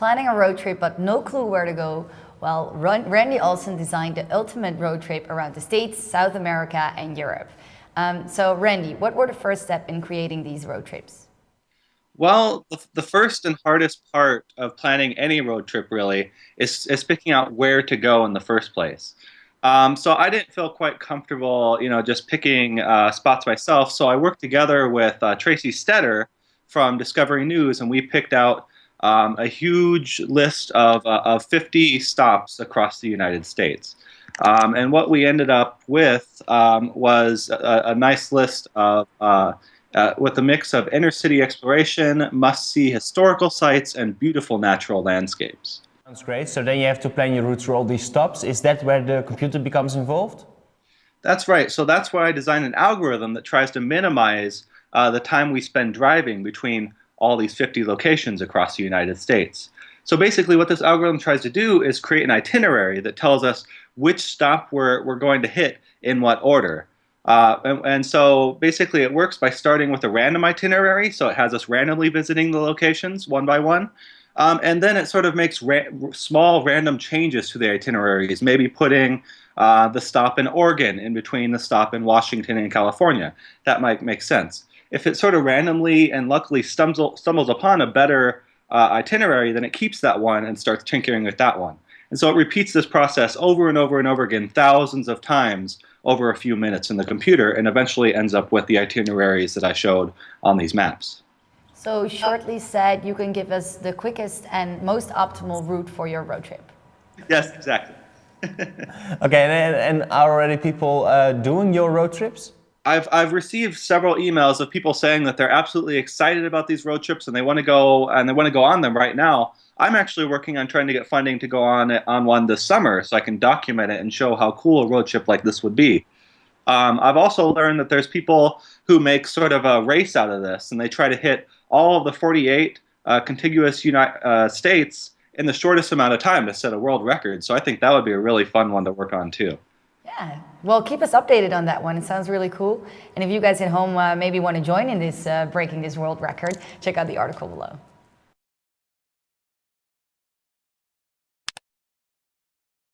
Planning a road trip but no clue where to go? Well, Randy Olson designed the ultimate road trip around the States, South America and Europe. Um, so Randy, what were the first steps in creating these road trips? Well, the, the, first and hardest part of planning any road trip really is, is picking out where to go in the first place. Um, so I didn't feel quite comfortable, you know, just picking uh, spots myself. So I worked together with uh, Tracy Staedter from Discovery News, and we picked out um, a huge list of, uh, of 50 stops across the United States. Um, and what we ended up with um, was a, a, nice list of uh, uh, with a mix of inner city exploration, must-see historical sites, and beautiful natural landscapes. Sounds great. So then you have to plan your route through all these stops. Is that where the computer becomes involved? That's right. So that's why I designed an algorithm that tries to minimize uh, the time we spend driving between all these 50 locations across the United States. So basically what this algorithm tries to do is create an itinerary that tells us which stop we're, we're going to hit in what order. Uh, and, and, so basically it works by starting with a random itinerary, so it has us randomly visiting the locations one by one. Um, and then it sort of makes ra small random changes to the itineraries, maybe putting uh, the stop in Oregon in between the stop in Washington and California. That might make sense. If it sort of randomly and luckily stumbles, stumbles upon a better uh, itinerary, then it keeps that one and starts tinkering with that one. And so it repeats this process over and over and over again, thousands of times over a few minutes in the computer, and eventually ends up with the itineraries that I showed on these maps. So shortly said, you can give us the quickest and most optimal route for your road trip. Yes, exactly. okay, and, and, are already people uh, doing your road trips? I've, I've received several emails of people saying that they're absolutely excited about these road trips and they want to go and they want to go on them right now. I'm actually working on trying to get funding to go on on one this summer so I can document it and show how cool a road trip like this would be. Um, I've also learned that there's people who make sort of a race out of this, and they try to hit all of the 48 uh, contiguous United uh, states in the shortest amount of time to set a world record. So I think that would be a really fun one to work on too. Yeah, well, keep us updated on that one. It sounds really cool. And if you guys at home uh, maybe want to join in this uh, breaking this world record, check out the article below.